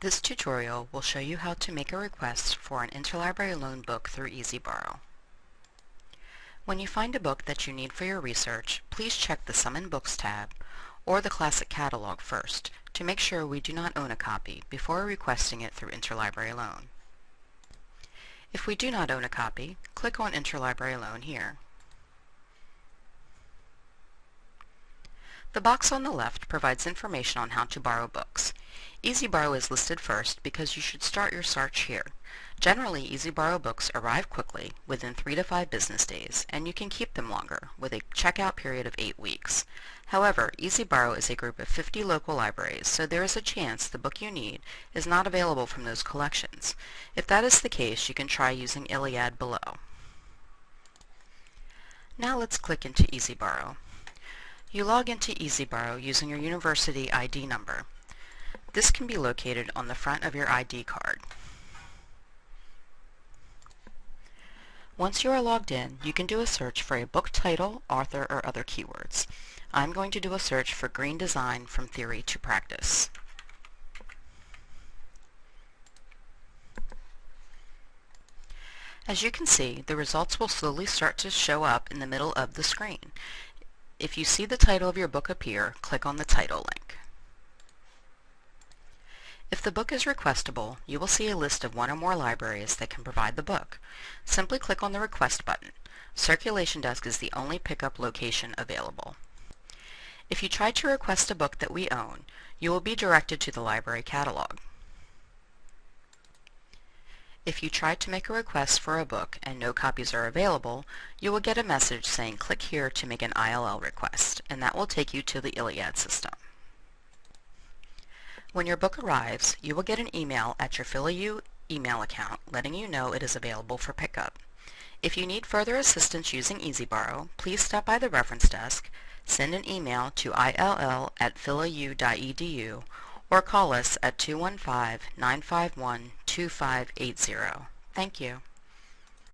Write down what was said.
This tutorial will show you how to make a request for an interlibrary loan book through E-ZBorrow. When you find a book that you need for your research, please check the Summon Books tab or the Classic Catalog first to make sure we do not own a copy before requesting it through interlibrary loan. If we do not own a copy, click on Interlibrary Loan here. The box on the left provides information on how to borrow books. E-ZBorrow is listed first because you should start your search here. Generally, E-ZBorrow books arrive quickly, within 3 to 5 business days, and you can keep them longer, with a checkout period of 8 weeks. However, E-ZBorrow is a group of 50 local libraries, so there is a chance the book you need is not available from those collections. If that is the case, you can try using ILLiad below. Now let's click into E-ZBorrow. You log into E-ZBorrow using your university ID number. This can be located on the front of your ID card. Once you are logged in, you can do a search for a book title, author, or other keywords. I'm going to do a search for Green Design from Theory to Practice. As you can see, the results will slowly start to show up in the middle of the screen. If you see the title of your book appear, click on the title link. If the book is requestable, you will see a list of one or more libraries that can provide the book. Simply click on the Request button. Circulation Desk is the only pickup location available. If you try to request a book that we own, you will be directed to the library catalog. If you try to make a request for a book and no copies are available, you will get a message saying click here to make an ILL request, and that will take you to the ILLiad system. When your book arrives, you will get an email at your PhillyU email account letting you know it is available for pickup. If you need further assistance using E-ZBorrow, please stop by the reference desk, send an email to ill at phillyu.edu, or call us at 215-951-2580. Thank you.